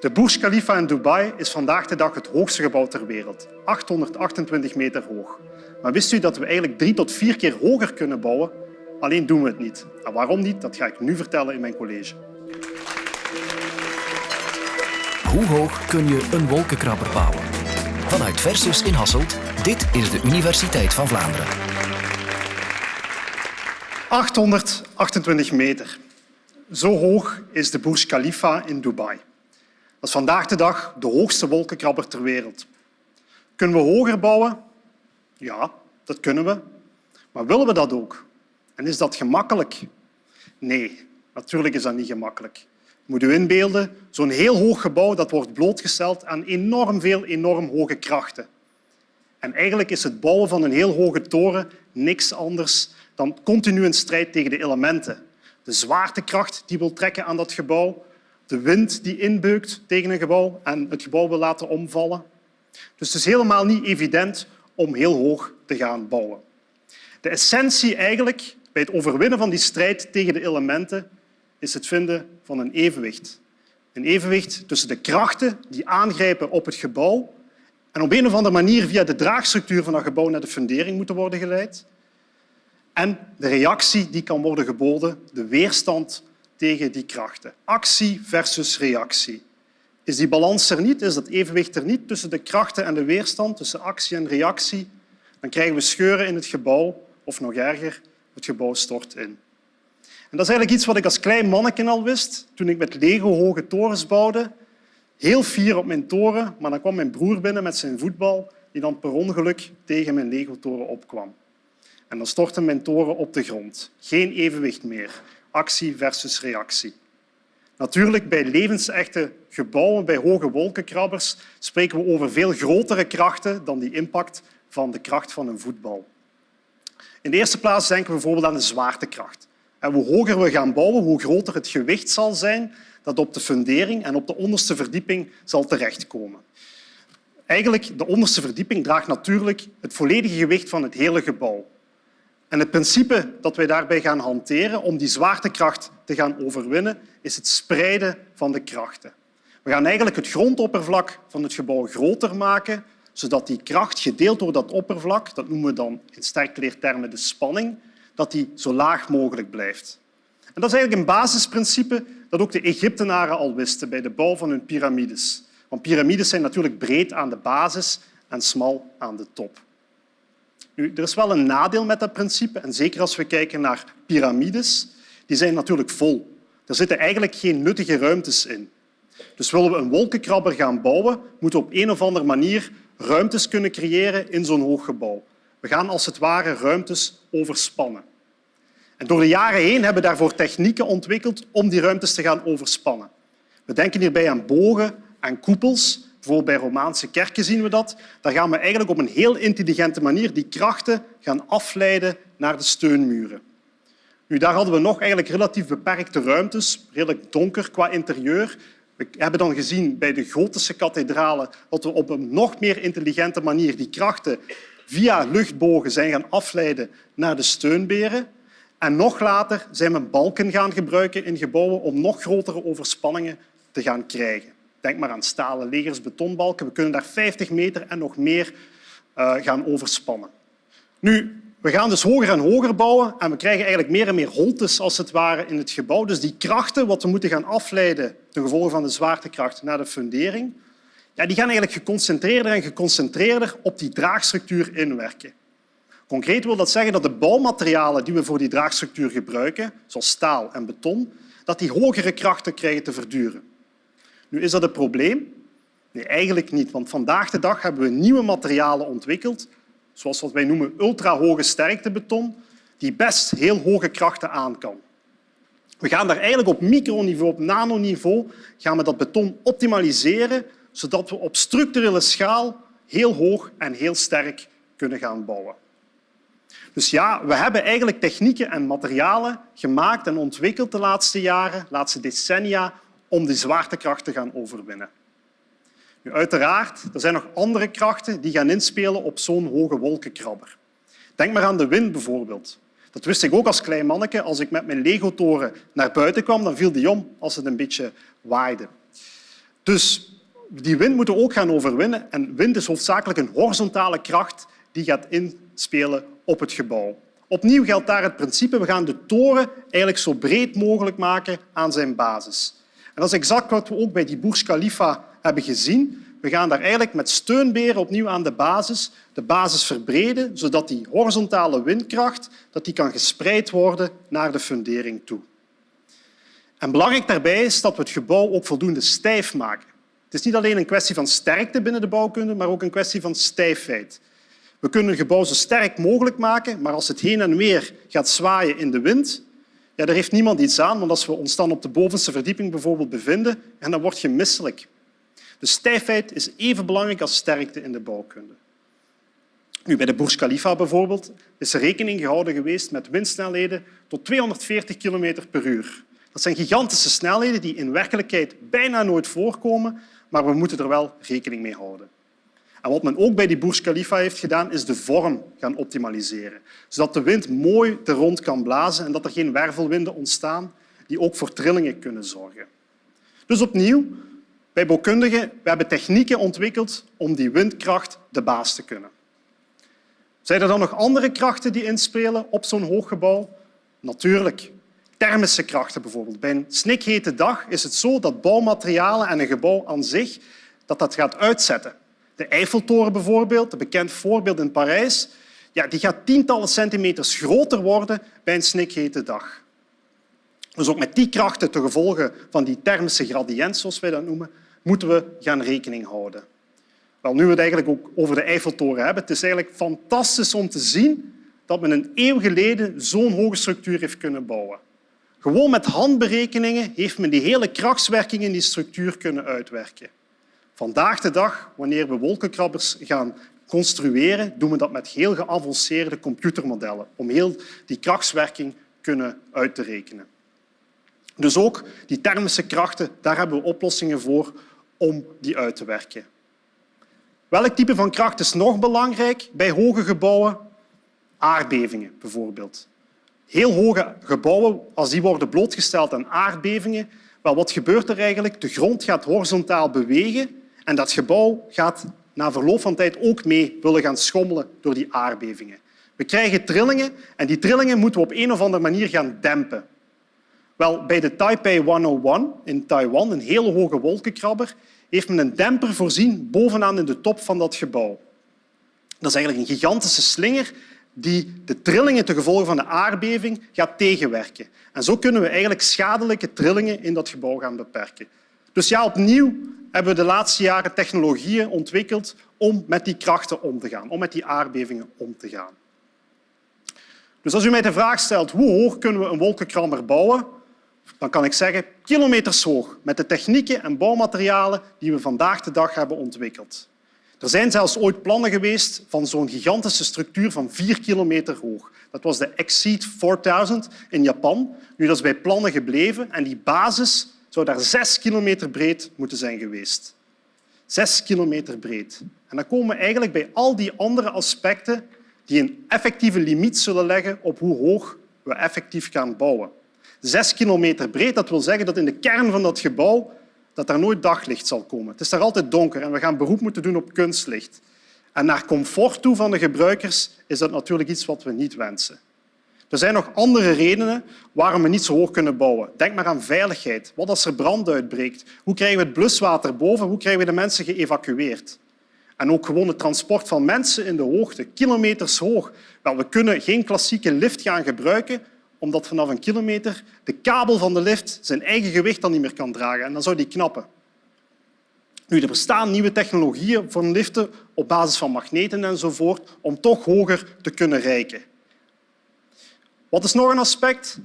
De Burj Khalifa in Dubai is vandaag de dag het hoogste gebouw ter wereld, 828 meter hoog. Maar wist u dat we eigenlijk drie tot vier keer hoger kunnen bouwen? Alleen doen we het niet. En waarom niet, dat ga ik nu vertellen in mijn college. Hoe hoog kun je een wolkenkrabber bouwen? Vanuit Versus in Hasselt, dit is de Universiteit van Vlaanderen. 828 meter. Zo hoog is de Burj Khalifa in Dubai. Dat is vandaag de dag de hoogste wolkenkrabber ter wereld. Kunnen we hoger bouwen? Ja, dat kunnen we. Maar willen we dat ook? En is dat gemakkelijk? Nee, natuurlijk is dat niet gemakkelijk. Moet u inbeelden, zo'n heel hoog gebouw dat wordt blootgesteld aan enorm veel enorm hoge krachten. En eigenlijk is het bouwen van een heel hoge toren niks anders dan continu een strijd tegen de elementen. De zwaartekracht die wil trekken aan dat gebouw, de wind die inbeukt tegen een gebouw en het gebouw wil laten omvallen. Dus het is helemaal niet evident om heel hoog te gaan bouwen. De essentie eigenlijk bij het overwinnen van die strijd tegen de elementen is het vinden van een evenwicht. Een evenwicht tussen de krachten die aangrijpen op het gebouw en op een of andere manier via de draagstructuur van dat gebouw naar de fundering moeten worden geleid en de reactie die kan worden geboden, de weerstand tegen die krachten. Actie versus reactie. Is die balans er niet, is dat evenwicht er niet tussen de krachten en de weerstand, tussen actie en reactie, dan krijgen we scheuren in het gebouw of nog erger, het gebouw stort in. En dat is eigenlijk iets wat ik als klein manneke al wist toen ik met Lego hoge torens bouwde. Heel fier op mijn toren, maar dan kwam mijn broer binnen met zijn voetbal die dan per ongeluk tegen mijn Lego-toren opkwam. En dan stortte mijn toren op de grond. Geen evenwicht meer. Actie versus reactie. Natuurlijk, bij levensechte gebouwen, bij hoge wolkenkrabbers, spreken we over veel grotere krachten dan die impact van de kracht van een voetbal. In de eerste plaats denken we bijvoorbeeld aan de zwaartekracht. En hoe hoger we gaan bouwen, hoe groter het gewicht zal zijn dat op de fundering en op de onderste verdieping zal terechtkomen. Eigenlijk, de onderste verdieping draagt natuurlijk het volledige gewicht van het hele gebouw. En het principe dat wij daarbij gaan hanteren om die zwaartekracht te gaan overwinnen, is het spreiden van de krachten. We gaan eigenlijk het grondoppervlak van het gebouw groter maken, zodat die kracht gedeeld door dat oppervlak, dat noemen we dan in sterkleertermen de spanning, dat die zo laag mogelijk blijft. En dat is eigenlijk een basisprincipe dat ook de Egyptenaren al wisten bij de bouw van hun piramides. Want piramides zijn natuurlijk breed aan de basis en smal aan de top. Er is wel een nadeel met dat principe, en zeker als we kijken naar piramides. Die zijn natuurlijk vol. Er zitten eigenlijk geen nuttige ruimtes in. Dus willen we een wolkenkrabber gaan bouwen, moeten we op een of andere manier ruimtes kunnen creëren in zo'n hoog gebouw. We gaan als het ware ruimtes overspannen. En door de jaren heen hebben we daarvoor technieken ontwikkeld om die ruimtes te gaan overspannen. We denken hierbij aan bogen en koepels Bijvoorbeeld bij Romaanse kerken zien we dat. Daar gaan we eigenlijk op een heel intelligente manier die krachten gaan afleiden naar de steunmuren. Nu, daar hadden we nog eigenlijk relatief beperkte ruimtes, redelijk donker qua interieur. We hebben dan gezien bij de gotische kathedralen dat we op een nog meer intelligente manier die krachten via luchtbogen zijn gaan afleiden naar de steunberen. En nog later zijn we balken gaan gebruiken in gebouwen om nog grotere overspanningen te gaan krijgen. Denk maar aan stalen legers, betonbalken. We kunnen daar 50 meter en nog meer uh, gaan overspannen. Nu, we gaan dus hoger en hoger bouwen en we krijgen eigenlijk meer en meer holtes als het ware in het gebouw. Dus die krachten, wat we moeten gaan afleiden ten gevolge van de zwaartekracht naar de fundering, ja, die gaan eigenlijk geconcentreerder en geconcentreerder op die draagstructuur inwerken. Concreet wil dat zeggen dat de bouwmaterialen die we voor die draagstructuur gebruiken, zoals staal en beton, dat die hogere krachten krijgen te verduren. Nu, is dat een probleem? Nee, eigenlijk niet. Want vandaag de dag hebben we nieuwe materialen ontwikkeld, zoals wat wij noemen ultrahoge sterktebeton, die best heel hoge krachten aan kan. We gaan daar eigenlijk op microniveau, op nanoniveau, gaan we dat beton optimaliseren, zodat we op structurele schaal heel hoog en heel sterk kunnen gaan bouwen. Dus ja, we hebben eigenlijk technieken en materialen gemaakt en ontwikkeld de laatste jaren, de laatste decennia, om die zwaartekracht te gaan overwinnen. Nu, uiteraard, er zijn nog andere krachten die gaan inspelen op zo'n hoge wolkenkrabber. Denk maar aan de wind bijvoorbeeld. Dat wist ik ook als klein manneke. Als ik met mijn Lego-toren naar buiten kwam, dan viel die om als het een beetje waaide. Dus die wind moeten we ook gaan overwinnen. En wind is hoofdzakelijk een horizontale kracht die gaat inspelen op het gebouw. Opnieuw geldt daar het principe, we gaan de toren eigenlijk zo breed mogelijk maken aan zijn basis. En dat is exact wat we ook bij die Burj Khalifa hebben gezien. We gaan daar eigenlijk met steunberen opnieuw aan de basis de basis verbreden, zodat die horizontale windkracht dat die kan gespreid worden naar de fundering toe. En belangrijk daarbij is dat we het gebouw ook voldoende stijf maken. Het is niet alleen een kwestie van sterkte binnen de bouwkunde, maar ook een kwestie van stijfheid. We kunnen een gebouw zo sterk mogelijk maken, maar als het heen en weer gaat zwaaien in de wind, ja, daar heeft niemand iets aan, want als we ons dan op de bovenste verdieping bijvoorbeeld bevinden, en dan word je misselijk. De stijfheid is even belangrijk als sterkte in de bouwkunde. Nu, bij de Burj Khalifa bijvoorbeeld is er rekening gehouden geweest met windsnelheden tot 240 km per uur. Dat zijn gigantische snelheden die in werkelijkheid bijna nooit voorkomen, maar we moeten er wel rekening mee houden. En wat men ook bij die Burj Khalifa heeft gedaan, is de vorm gaan optimaliseren. Zodat de wind mooi er rond kan blazen en dat er geen wervelwinden ontstaan die ook voor trillingen kunnen zorgen. Dus opnieuw, wij bouwkundigen we hebben technieken ontwikkeld om die windkracht de baas te kunnen. Zijn er dan nog andere krachten die inspelen op zo'n hoog gebouw? Natuurlijk. Thermische krachten bijvoorbeeld. Bij een snikhete dag is het zo dat bouwmaterialen en een gebouw aan zich dat dat gaat uitzetten. De Eiffeltoren bijvoorbeeld, een bekend voorbeeld in Parijs, ja, die gaat tientallen centimeters groter worden bij een snikhete dag. Dus ook met die krachten ten gevolge van die thermische gradient, zoals wij dat noemen, moeten we gaan rekening houden. Wel, nu we het eigenlijk ook over de Eiffeltoren hebben, het is eigenlijk fantastisch om te zien dat men een eeuw geleden zo'n hoge structuur heeft kunnen bouwen. Gewoon met handberekeningen heeft men die hele krachtswerking in die structuur kunnen uitwerken. Vandaag de dag, wanneer we wolkenkrabbers gaan construeren, doen we dat met heel geavanceerde computermodellen om heel die krachtswerking kunnen uit te rekenen. Dus ook die thermische krachten, daar hebben we oplossingen voor om die uit te werken. Welk type van kracht is nog belangrijk bij hoge gebouwen? Aardbevingen bijvoorbeeld. Heel hoge gebouwen, als die worden blootgesteld aan aardbevingen, wel, wat gebeurt er eigenlijk? De grond gaat horizontaal bewegen en dat gebouw gaat na verloop van tijd ook mee willen gaan schommelen door die aardbevingen. We krijgen trillingen en die trillingen moeten we op een of andere manier gaan dempen. Wel, bij de Taipei 101 in Taiwan, een hele hoge wolkenkrabber, heeft men een demper voorzien bovenaan in de top van dat gebouw. Dat is eigenlijk een gigantische slinger die de trillingen ten gevolge van de aardbeving gaat tegenwerken. En zo kunnen we eigenlijk schadelijke trillingen in dat gebouw gaan beperken. Dus ja, opnieuw hebben we de laatste jaren technologieën ontwikkeld om met die krachten om te gaan, om met die aardbevingen om te gaan. Dus als u mij de vraag stelt hoe hoog kunnen we een wolkenkrabber bouwen, dan kan ik zeggen kilometers hoog met de technieken en bouwmaterialen die we vandaag de dag hebben ontwikkeld. Er zijn zelfs ooit plannen geweest van zo'n gigantische structuur van vier kilometer hoog. Dat was de Exceed 4000 in Japan. Nu, dat is bij plannen gebleven en die basis zou daar zes kilometer breed moeten zijn geweest. Zes kilometer breed. En dan komen we eigenlijk bij al die andere aspecten die een effectieve limiet zullen leggen op hoe hoog we effectief gaan bouwen. Zes kilometer breed, dat wil zeggen dat in de kern van dat gebouw dat daar nooit daglicht zal komen. Het is daar altijd donker en we gaan beroep moeten doen op kunstlicht. En naar comfort toe van de gebruikers is dat natuurlijk iets wat we niet wensen. Er zijn nog andere redenen waarom we niet zo hoog kunnen bouwen. Denk maar aan veiligheid. Wat als er brand uitbreekt? Hoe krijgen we het bluswater boven? Hoe krijgen we de mensen geëvacueerd? En ook gewoon het transport van mensen in de hoogte, kilometers hoog. Wel, we kunnen geen klassieke lift gaan gebruiken, omdat vanaf een kilometer de kabel van de lift zijn eigen gewicht dan niet meer kan dragen. En dan zou die knappen. Nu, er bestaan nieuwe technologieën voor liften op basis van magneten enzovoort om toch hoger te kunnen reiken. Wat is nog een aspect?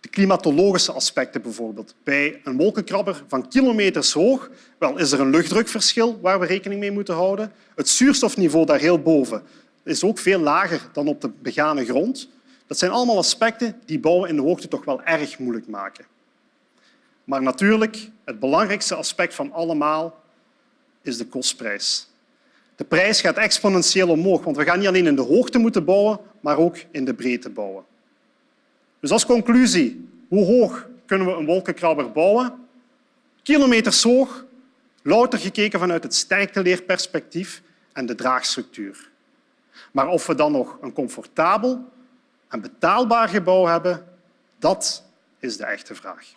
De klimatologische aspecten bijvoorbeeld. Bij een wolkenkrabber van kilometers hoog wel, is er een luchtdrukverschil waar we rekening mee moeten houden. Het zuurstofniveau daar heel boven is ook veel lager dan op de begane grond. Dat zijn allemaal aspecten die bouwen in de hoogte toch wel erg moeilijk maken. Maar natuurlijk, het belangrijkste aspect van allemaal is de kostprijs. De prijs gaat exponentieel omhoog, want we gaan niet alleen in de hoogte moeten bouwen, maar ook in de breedte bouwen. Dus als conclusie, hoe hoog kunnen we een wolkenkrabber bouwen? Kilometers hoog, Louter gekeken vanuit het sterkteleerperspectief en de draagstructuur. Maar of we dan nog een comfortabel en betaalbaar gebouw hebben, dat is de echte vraag.